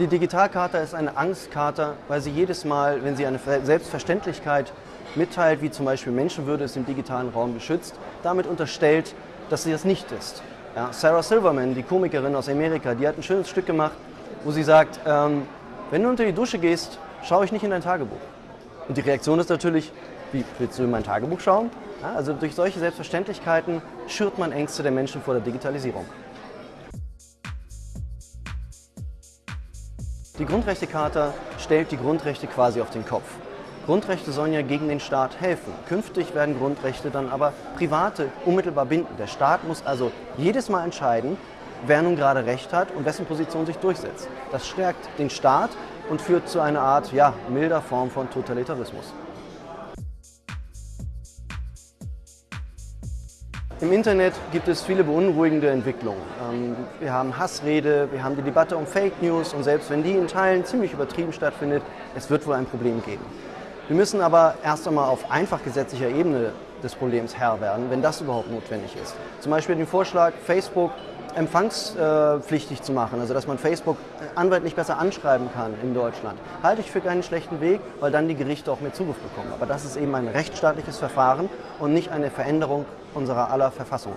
Die Digitalkarte ist eine Angstkarte, weil sie jedes Mal, wenn sie eine Selbstverständlichkeit mitteilt, wie zum Beispiel Menschenwürde ist im digitalen Raum geschützt, damit unterstellt, dass sie das nicht ist. Ja, Sarah Silverman, die Komikerin aus Amerika, die hat ein schönes Stück gemacht, wo sie sagt, ähm, wenn du unter die Dusche gehst, schaue ich nicht in dein Tagebuch. Und die Reaktion ist natürlich, wie willst du in mein Tagebuch schauen? Ja, also durch solche Selbstverständlichkeiten schürt man Ängste der Menschen vor der Digitalisierung. Die Grundrechtecharta stellt die Grundrechte quasi auf den Kopf. Grundrechte sollen ja gegen den Staat helfen. Künftig werden Grundrechte dann aber Private unmittelbar binden. Der Staat muss also jedes Mal entscheiden, wer nun gerade Recht hat und wessen Position sich durchsetzt. Das stärkt den Staat und führt zu einer Art ja, milder Form von Totalitarismus. Im Internet gibt es viele beunruhigende Entwicklungen. Ähm, wir haben Hassrede, wir haben die Debatte um Fake News und selbst wenn die in Teilen ziemlich übertrieben stattfindet, es wird wohl ein Problem geben. Wir müssen aber erst einmal auf einfach gesetzlicher Ebene des Problems Herr werden, wenn das überhaupt notwendig ist. Zum Beispiel den Vorschlag, Facebook empfangspflichtig zu machen, also dass man Facebook anwaltlich besser anschreiben kann in Deutschland, halte ich für keinen schlechten Weg, weil dann die Gerichte auch mehr Zugriff bekommen. Aber das ist eben ein rechtsstaatliches Verfahren und nicht eine Veränderung unserer aller Verfassung.